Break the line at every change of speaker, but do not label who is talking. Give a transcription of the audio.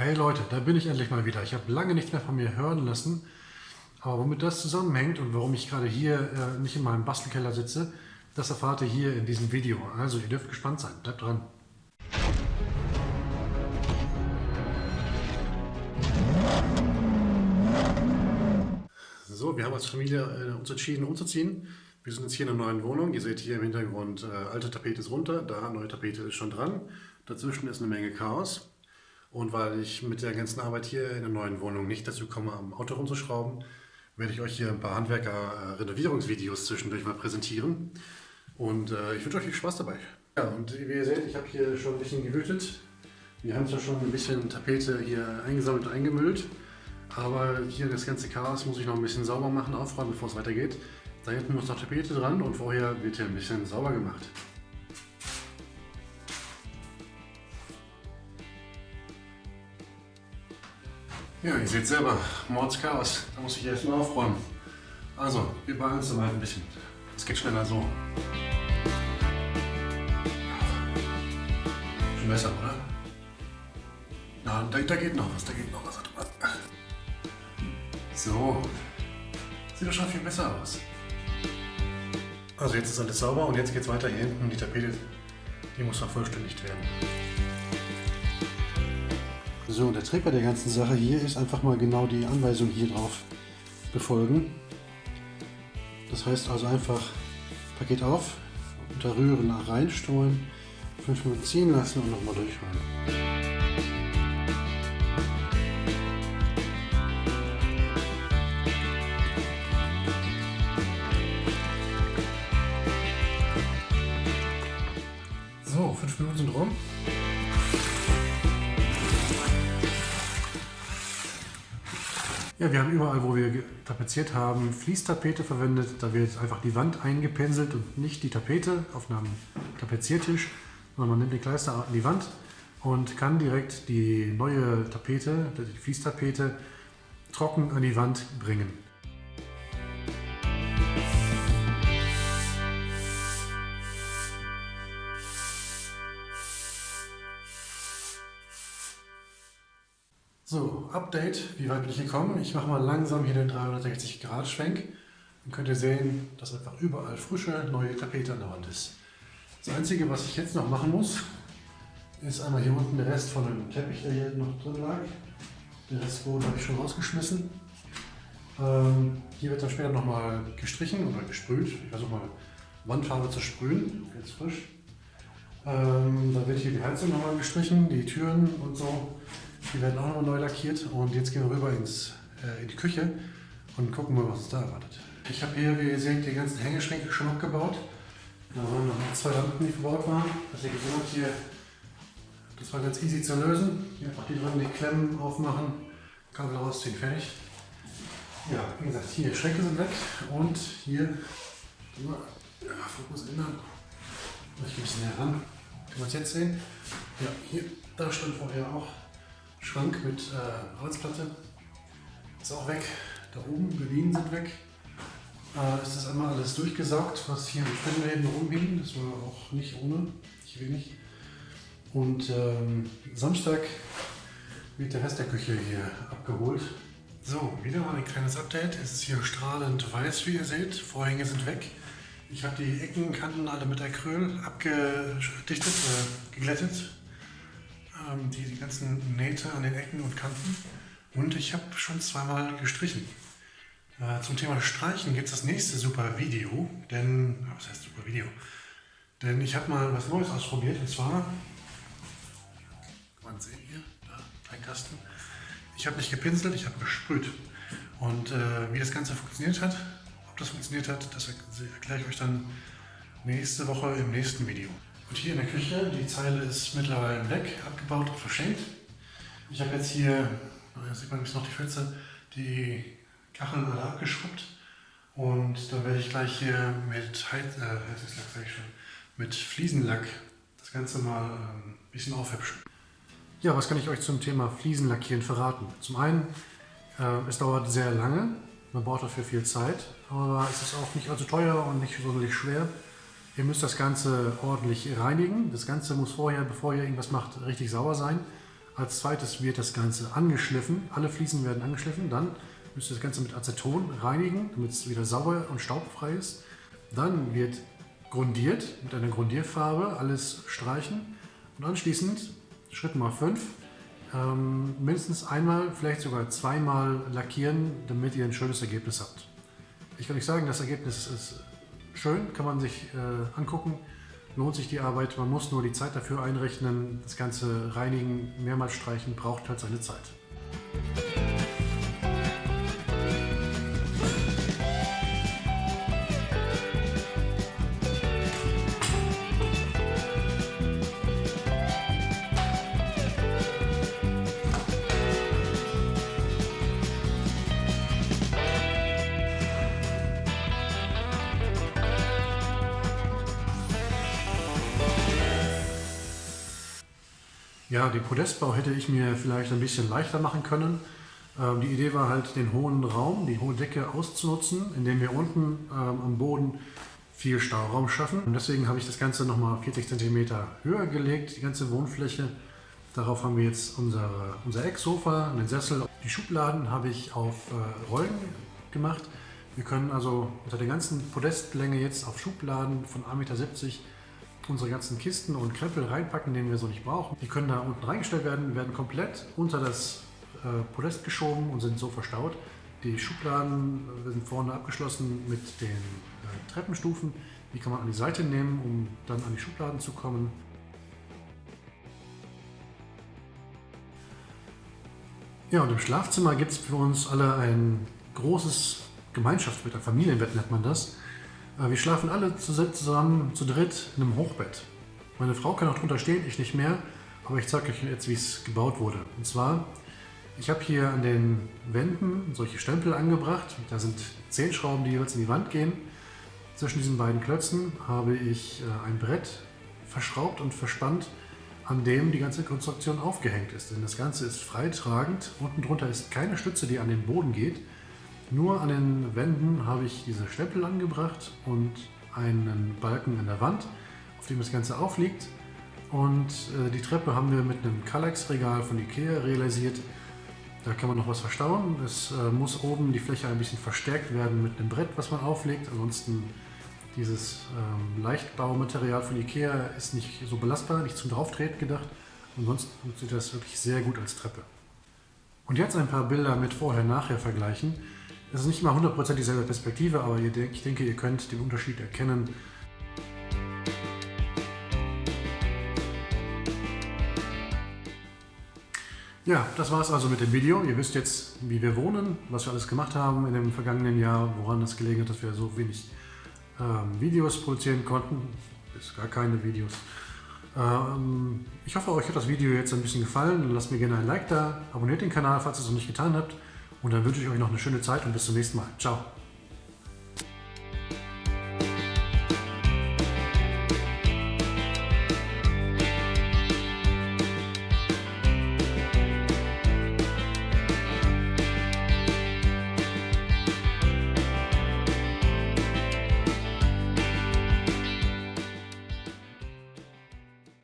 Hey Leute, da bin ich endlich mal wieder. Ich habe lange nichts mehr von mir hören lassen. Aber womit das zusammenhängt und warum ich gerade hier äh, nicht in meinem Bastelkeller sitze, das erfahrt ihr hier in diesem Video. Also ihr dürft gespannt sein. Bleibt dran. So, wir haben als Familie äh, uns entschieden umzuziehen. Wir sind jetzt hier in einer neuen Wohnung. Ihr seht hier im Hintergrund, äh, alte Tapete ist runter, da neue Tapete ist schon dran. Dazwischen ist eine Menge Chaos. Und weil ich mit der ganzen Arbeit hier in der neuen Wohnung nicht dazu komme, am Auto rumzuschrauben, werde ich euch hier ein paar Handwerker-Renovierungsvideos zwischendurch mal präsentieren. Und äh, ich wünsche euch viel Spaß dabei. Ja, und wie ihr seht, ich habe hier schon ein bisschen gewütet. Wir haben zwar schon ein bisschen Tapete hier eingesammelt und eingemüllt, aber hier das ganze Chaos muss ich noch ein bisschen sauber machen, aufräumen, bevor es weitergeht. Da hinten muss noch Tapete dran und vorher wird hier ein bisschen sauber gemacht. Ja, ihr seht selber, Mordschaos. Da muss ich erstmal aufräumen. Also, wir beeilen uns mal ein bisschen. Es geht schneller so. Schon besser, oder? Na, da, da, geht noch was, da geht noch was. So. Sieht doch schon viel besser aus. Also jetzt ist alles sauber und jetzt geht es weiter hier hinten. Die Tapete, die muss vervollständigt werden. So, der Trick bei der ganzen Sache hier ist einfach mal genau die Anweisung hier drauf befolgen. Das heißt also einfach Paket auf, unter Rühren reinstreuen, 5 Minuten ziehen lassen und nochmal durchrühren. So, 5 Minuten sind rum. Ja, wir haben überall, wo wir tapeziert haben, Fließtapete verwendet. Da wird einfach die Wand eingepinselt und nicht die Tapete auf einem Tapeziertisch, sondern man nimmt die Kleister an die Wand und kann direkt die neue Tapete, die Fließtapete, trocken an die Wand bringen. So, Update, wie weit bin ich gekommen? Ich mache mal langsam hier den 360 Grad Schwenk. Dann könnt ihr sehen, dass einfach überall frische, neue Tapete an der Wand ist. Das Einzige, was ich jetzt noch machen muss, ist einmal hier unten der Rest von dem Teppich, der hier noch drin lag. Den Restboden habe ich schon rausgeschmissen. Ähm, hier wird dann später nochmal gestrichen oder gesprüht. Ich versuche mal Wandfarbe zu sprühen, jetzt frisch. Ähm, dann wird hier die Heizung nochmal gestrichen, die Türen und so. Die werden auch nochmal neu lackiert und jetzt gehen wir rüber ins, äh, in die Küche und gucken mal, was uns da erwartet. Ich habe hier, wie ihr seht, die ganzen Hängeschränke schon abgebaut. Da waren noch zwei Lampen, die verbaut waren. Was ihr gesehen habt hier, das war ganz easy zu lösen. Hier einfach die dran die Klemmen aufmachen, Kabel rausziehen, fertig. Ja, wie gesagt, hier Schränke sind weg und hier, ja, Fokus ändern. Ich gehe ein bisschen näher ran. Kann man es jetzt sehen? Ja, hier, da stand vorher auch Schrank mit äh, Holzplatte. Ist auch weg. Da oben, Gardinen sind weg. Äh, ist das einmal alles durchgesaugt, was hier im Spinnenläden rumhing. Das war auch nicht ohne, nicht wenig. Und ähm, Samstag wird der Rest der Küche hier abgeholt. So, wieder mal ein kleines Update. Es ist hier strahlend weiß, wie ihr seht. Vorhänge sind weg. Ich habe die Eckenkanten alle mit Acryl abgedichtet, äh, geglättet ähm, die, die ganzen Nähte an den Ecken und Kanten. Und ich habe schon zweimal gestrichen. Äh, zum Thema Streichen gibt es das nächste super Video, denn, was heißt super Video? Denn ich habe mal was Neues ausprobiert und zwar, man sehen hier, da, ein Kasten. Ich habe nicht gepinselt, ich habe gesprüht. Und äh, wie das Ganze funktioniert hat, ob das funktioniert hat, das erkläre ich euch dann nächste Woche im nächsten Video. Und hier in der Küche, die Zeile ist mittlerweile weg, abgebaut und verschenkt. Ich habe jetzt hier, da sieht man noch die Pfütze, die Kacheln alle abgeschrubbt. Und dann werde ich gleich hier mit Heiz, äh, Heizungslack, schon, mit Fliesenlack das Ganze mal ein ähm, bisschen aufhübschen. Ja, was kann ich euch zum Thema Fliesenlackieren verraten? Zum einen, äh, es dauert sehr lange, man braucht dafür viel Zeit, aber es ist auch nicht allzu teuer und nicht sonderlich schwer. Ihr müsst das Ganze ordentlich reinigen. Das Ganze muss vorher, bevor ihr irgendwas macht, richtig sauer sein. Als zweites wird das Ganze angeschliffen. Alle Fliesen werden angeschliffen. Dann müsst ihr das Ganze mit Aceton reinigen, damit es wieder sauber und staubfrei ist. Dann wird grundiert mit einer Grundierfarbe, alles streichen. Und anschließend, Schritt Nummer 5, ähm, mindestens einmal, vielleicht sogar zweimal lackieren, damit ihr ein schönes Ergebnis habt. Ich kann euch sagen, das Ergebnis ist schön, kann man sich äh, angucken, lohnt sich die Arbeit, man muss nur die Zeit dafür einrechnen. Das ganze Reinigen, mehrmals streichen, braucht halt seine Zeit. Ja, den Podestbau hätte ich mir vielleicht ein bisschen leichter machen können. Ähm, die Idee war halt, den hohen Raum, die hohe Decke auszunutzen, indem wir unten ähm, am Boden viel Stauraum schaffen. Und deswegen habe ich das Ganze nochmal 40 cm höher gelegt, die ganze Wohnfläche. Darauf haben wir jetzt unsere, unser Ecksofa, den Sessel. Die Schubladen habe ich auf äh, Rollen gemacht. Wir können also unter der ganzen Podestlänge jetzt auf Schubladen von 1,70 Meter unsere ganzen Kisten und Krempel reinpacken, den wir so nicht brauchen. Die können da unten reingestellt werden, werden komplett unter das äh, Podest geschoben und sind so verstaut. Die Schubladen äh, sind vorne abgeschlossen mit den äh, Treppenstufen. Die kann man an die Seite nehmen, um dann an die Schubladen zu kommen. Ja, und im Schlafzimmer gibt es für uns alle ein großes Gemeinschaftsbett, ein Familienbett nennt man das. Äh, wir schlafen alle zusammen zu dritt in einem Hochbett. Meine Frau kann auch drunter stehen, ich nicht mehr, aber ich zeige euch jetzt, wie es gebaut wurde. Und zwar, ich habe hier an den Wänden solche Stempel angebracht. Da sind zehn Schrauben, die jeweils in die Wand gehen. Zwischen diesen beiden Klötzen habe ich äh, ein Brett verschraubt und verspannt, an dem die ganze Konstruktion aufgehängt ist. Denn das Ganze ist freitragend. Unten drunter ist keine Stütze, die an den Boden geht. Nur an den Wänden habe ich diese Stempel angebracht und einen Balken an der Wand, auf dem das Ganze aufliegt. Und äh, die Treppe haben wir mit einem Kallax-Regal von Ikea realisiert. Da kann man noch was verstauen. Es äh, muss oben die Fläche ein bisschen verstärkt werden mit einem Brett, was man auflegt. Ansonsten dieses ähm, Leichtbaumaterial von Ikea ist nicht so belastbar, nicht zum Drauftreten gedacht. Ansonsten funktioniert das wirklich sehr gut als Treppe. Und jetzt ein paar Bilder mit Vorher-Nachher vergleichen. Es ist nicht immer 100% dieselbe Perspektive, aber ich denke, ihr könnt den Unterschied erkennen. Ja, das war es also mit dem Video. Ihr wisst jetzt, wie wir wohnen, was wir alles gemacht haben in dem vergangenen Jahr, woran es gelegen hat, dass wir so wenig ähm, Videos produzieren konnten. Bis gar keine Videos. Ähm, ich hoffe, euch hat das Video jetzt ein bisschen gefallen. Lasst mir gerne ein Like da, abonniert den Kanal, falls ihr es noch nicht getan habt. Und dann wünsche ich euch noch eine schöne Zeit und bis zum nächsten Mal. Ciao.